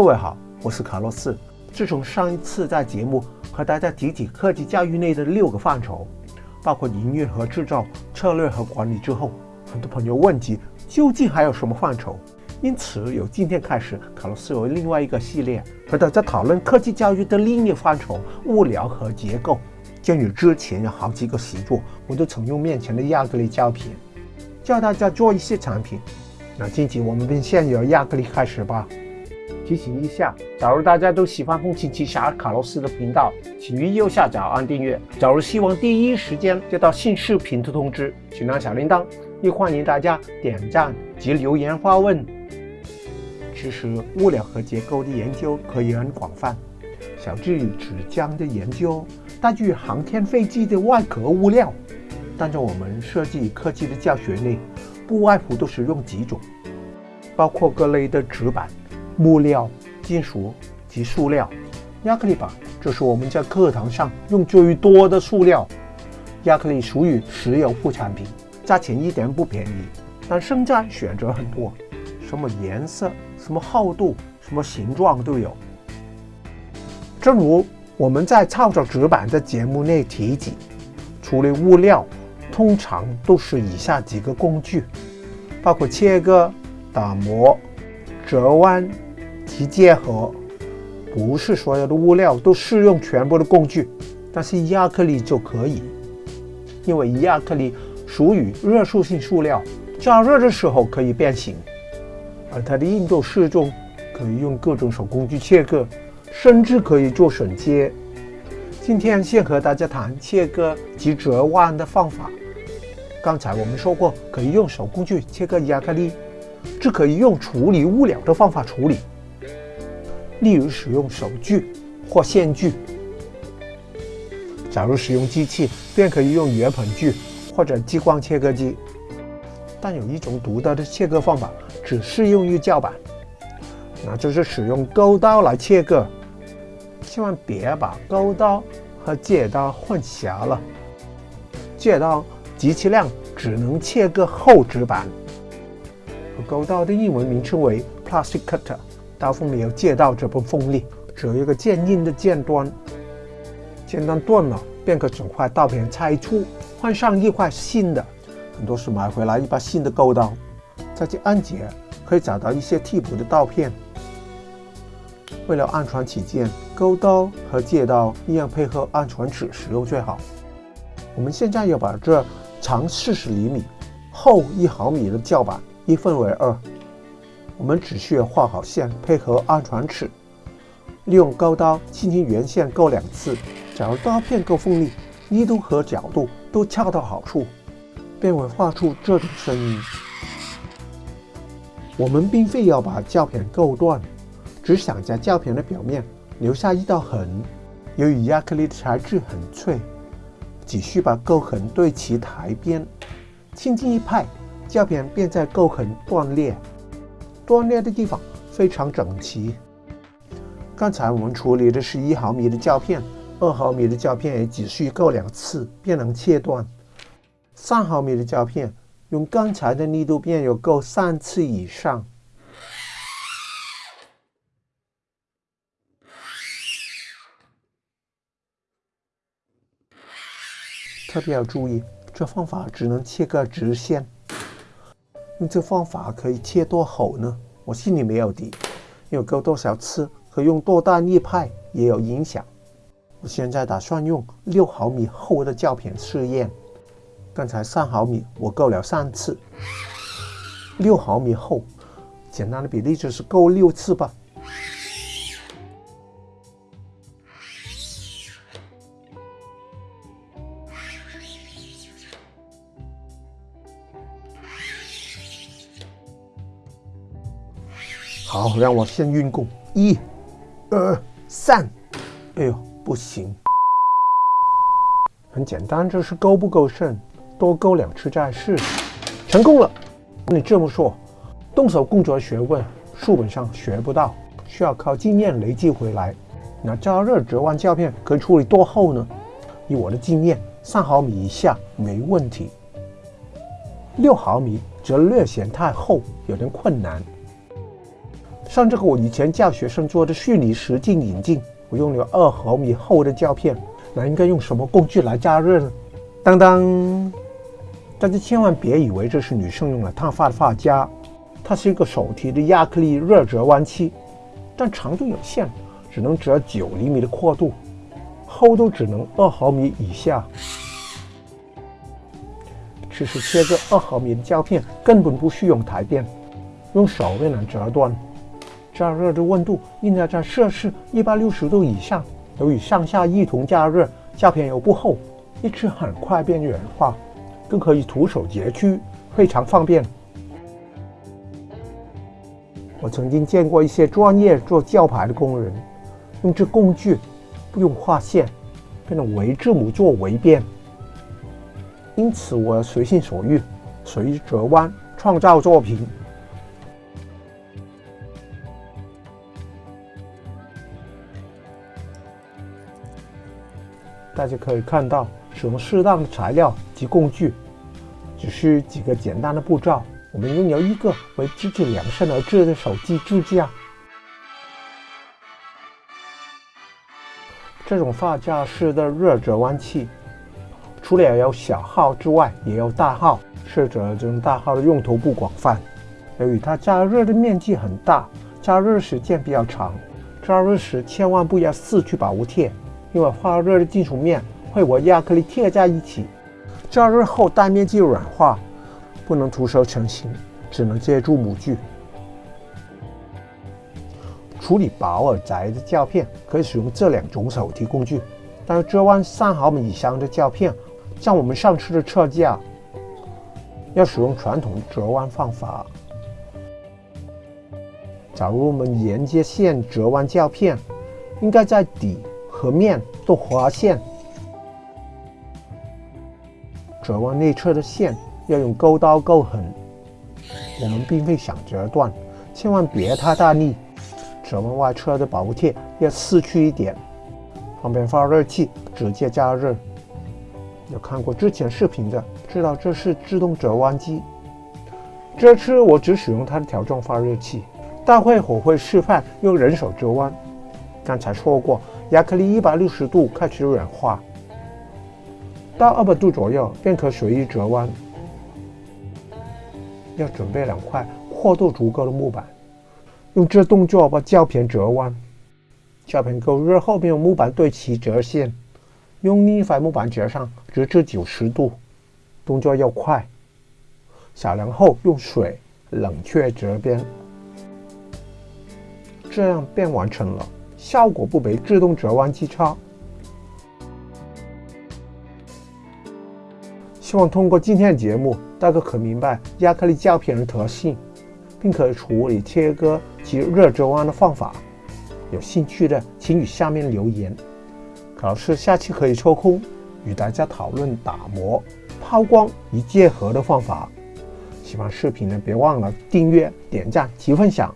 各位好，我是卡洛斯。自从上一次在节目和大家提起科技教育内的六个范畴，包括营运和制造、策略和管理之后，很多朋友问及究竟还有什么范畴。因此，由今天开始，卡洛斯有另外一个系列和大家讨论科技教育的另一范畴——物料和结构。鉴于之前有好几个习作，我都曾用面前的亚克力胶片教大家做一些产品。那今天我们便先由亚克力开始吧。提醒一下，假如大家都喜欢《风琴奇侠》卡洛斯的频道，请于右下角按订阅。假如希望第一时间接到新视频的通知，请按小铃铛。也欢迎大家点赞及留言发问。其实物料和结构的研究可以很广泛，小至于纸浆的研究，大至于航天飞机的外壳物料。但在我们设计科技的教学内，不外乎都是用几种，包括各类的纸板。木料、金属及塑料，亚克力板这是我们在课堂上用最多的塑料。亚克力属于石油副产品，价钱一点不便宜，但生产选择很多，什么颜色、什么厚度、什么形状都有。正如我们在创造纸板的节目内提及，处理物料通常都是以下几个工具，包括切割、打磨、折弯。其结合，不是所有的物料都适用全部的工具，但是亚克力就可以，因为亚克力属于热塑性塑料，加热的时候可以变形，而它的硬度适中，可以用各种手工具切割，甚至可以做榫接。今天先和大家谈切割及折弯的方法。刚才我们说过，可以用手工具切割亚克力，这可以用处理物料的方法处理。例如使用手锯或线锯，假如使用机器，便可以用圆盆锯或者激光切割机。但有一种独特的切割方法，只适用于胶板，那就是使用钩刀来切割。千万别把钩刀和戒刀混淆了。戒刀极其量只能切割厚纸板，钩刀的英文名称为 plastic cutter。刀锋没有借到这部锋利，只有一个坚硬的尖端。尖端断了，便可整块刀片拆出，换上一块新的。很多是买回来一把新的钩刀，再去安解，可以找到一些替补的刀片。为了安全起见，钩刀和借刀一样配合安全尺使用最好。我们现在要把这长四十厘米、厚一毫米的胶板一分为二。我们只需要画好线，配合安全尺，利用钩刀轻轻圆线钩两次。假如刀片够锋利，力度和角度都恰到好处，便会画出这种声音。我们并非要把胶片勾断，只想在胶片的表面留下一道痕。由于亚克力的材质很脆，只需把勾痕对齐台边，轻轻一拍，胶片便在勾痕断裂。断裂的地方非常整齐。刚才我们处理的是一毫米的胶片，二毫米的胶片也只需够两次便能切断。三毫米的胶片用刚才的力度便有够三次以上。特别要注意，这方法只能切割直线。用这方法可以切多厚呢？我心里没有底，有割多少次和用多大力派也有影响。我现在打算用六毫米厚的胶片试验。刚才三毫米我够了三次，六毫米厚，简单的比例就是够六次吧。好，让我先运功，一、二、三。哎呦，不行！很简单，这是勾不够深？多勾两次再试。成功了！你这么说，动手工作学问，书本上学不到，需要靠经验累积回来。那加热折弯胶片可以处理多厚呢？以我的经验，三毫米以下没问题。六毫米则略显太厚，有点困难。像这个我以前教学生做的虚拟实境引镜，我用了二毫米厚的胶片，那应该用什么工具来加热呢？当当，大家千万别以为这是女生用来烫发的发夹，它是一个手提的亚克力热折弯器，但长度有限，只能折九厘米的阔度，厚度只能二毫米以下。其实切个二毫米的胶片根本不需用台电，用手便能折断。加热的温度应该在摄氏一百六十度以上。由于上下一同加热，胶片又不厚，一吃很快便软化，更可以徒手截取，非常方便。我曾经见过一些专业做胶牌的工人，用这工具不用画线，便能围字母做围边。因此，我随心所欲，随折弯创造作品。大家可以看到，使用适当的材料及工具，只是几个简单的步骤，我们拥有一个为自己量身而制的手机支架。这种发夹式的热折弯器，除了有小号之外，也有大号。试着这种大号的用途不广泛，由于它加热的面积很大，加热时间比较长，加热时千万不要四去保护贴。因为发热的金属面会和亚克力贴在一起，加热后大面积软化，不能徒手成型，只能借助模具。处理薄而窄的胶片可以使用这两种手提工具，但是折弯三毫米以上的胶片，像我们上次的车架，要使用传统折弯方法。假如我们沿接线折弯胶片，应该在底。和面都划线，折弯内侧的线要用钩刀钩痕。我们并非想折断，千万别太大力。折弯外侧的保护贴要撕去一点，方便发热器直接加热。有看过之前视频的，知道这是自动折弯机。这次我只使用它的条状发热器，待会我会示范用人手折弯。刚才说过。亚克力一百六十度开始软化，到二百度左右便可随意折弯。要准备两块厚度足够的木板，用这动作把胶片折弯。胶片够热后，便用木板对齐折线，用另一块木板折上，直至九十度。动作要快。小凉后用水冷却折边，这样便完成了。效果不比自动折弯机差。希望通过今天的节目，大家可明白亚克力胶片的特性，并可以处理切割及热折弯的方法。有兴趣的，请与下面留言。老师下期可以抽空与大家讨论打磨、抛光与结合的方法。喜欢视频的，别忘了订阅、点赞及分享。